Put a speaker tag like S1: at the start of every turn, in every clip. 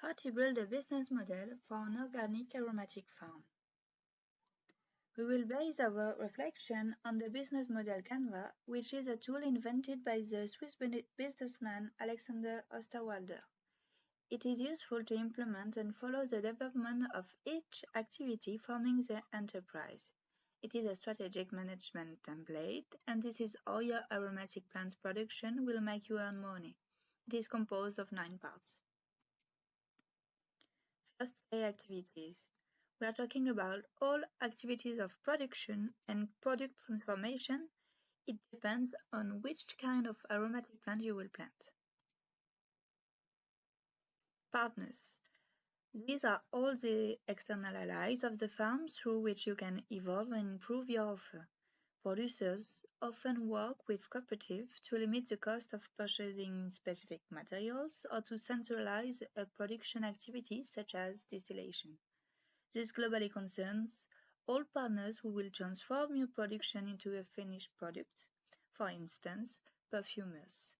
S1: How to build a business model for an organic aromatic farm. We will base our reflection on the business model Canvas, which is a tool invented by the Swiss businessman Alexander Osterwalder. It is useful to implement and follow the development of each activity forming the enterprise. It is a strategic management template, and this is how your aromatic plants production will make you earn money. It is composed of nine parts. First, A activities. We are talking about all activities of production and product transformation. It depends on which kind of aromatic plant you will plant. Partners. These are all the external allies of the farm through which you can evolve and improve your offer. Producers often work with cooperatives to limit the cost of purchasing specific materials or to centralize a production activity such as distillation. This globally concerns all partners who will transform your production into a finished product, for instance, perfumers.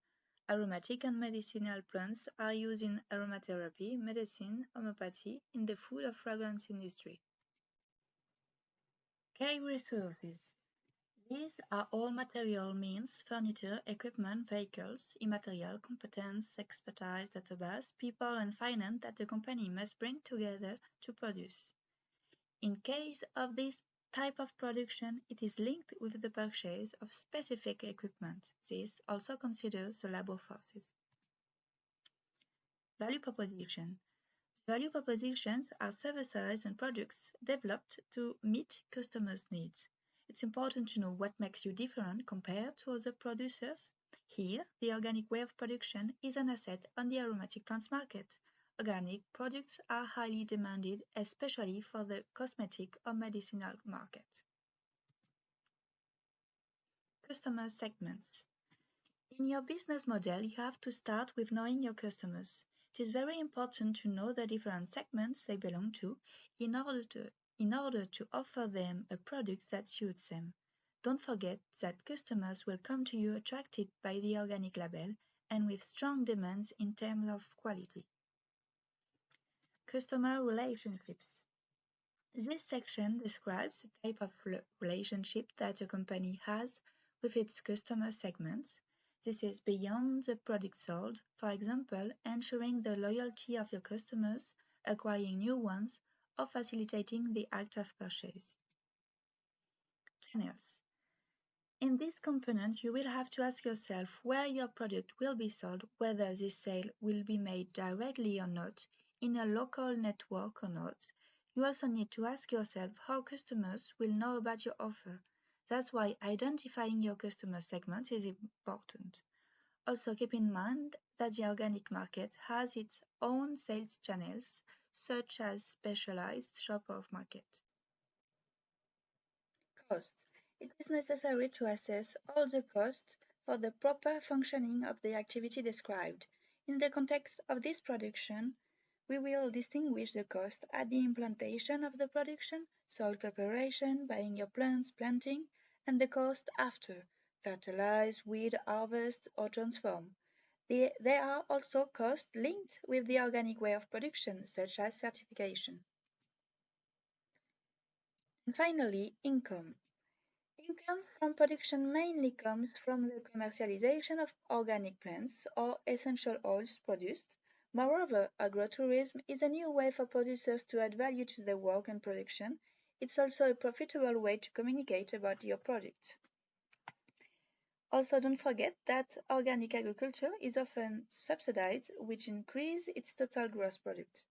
S1: Aromatic and medicinal plants are used in aromatherapy, medicine, homeopathy, in the food or fragrance industry. Key resources these are all material means, furniture, equipment, vehicles, immaterial, competence, expertise, database, people and finance that the company must bring together to produce. In case of this type of production, it is linked with the purchase of specific equipment. This also considers the labor forces. Value proposition. Value propositions are services and products developed to meet customers' needs. It's important to know what makes you different compared to other producers. Here, the organic way of production is an asset on the aromatic plants market. Organic products are highly demanded, especially for the cosmetic or medicinal market. Customer segments. In your business model, you have to start with knowing your customers. It is very important to know the different segments they belong to in order to in order to offer them a product that suits them. Don't forget that customers will come to you attracted by the organic label and with strong demands in terms of quality. Customer relationships. This section describes the type of relationship that a company has with its customer segments. This is beyond the product sold, for example, ensuring the loyalty of your customers, acquiring new ones, or facilitating the act of purchase. Channels. In this component, you will have to ask yourself where your product will be sold, whether this sale will be made directly or not, in a local network or not. You also need to ask yourself how customers will know about your offer. That's why identifying your customer segment is important. Also keep in mind that the organic market has its own sales channels such as specialized shopper of market. Cost. It is necessary to assess all the costs for the proper functioning of the activity described. In the context of this production, we will distinguish the cost at the implantation of the production, soil preparation, buying your plants, planting, and the cost after, fertilize, weed, harvest, or transform. There are also costs linked with the organic way of production, such as certification. And finally, income. Income from production mainly comes from the commercialization of organic plants or essential oils produced. Moreover, agrotourism is a new way for producers to add value to their work and production. It's also a profitable way to communicate about your product. Also, don't forget that organic agriculture is often subsidized, which increases its total gross product.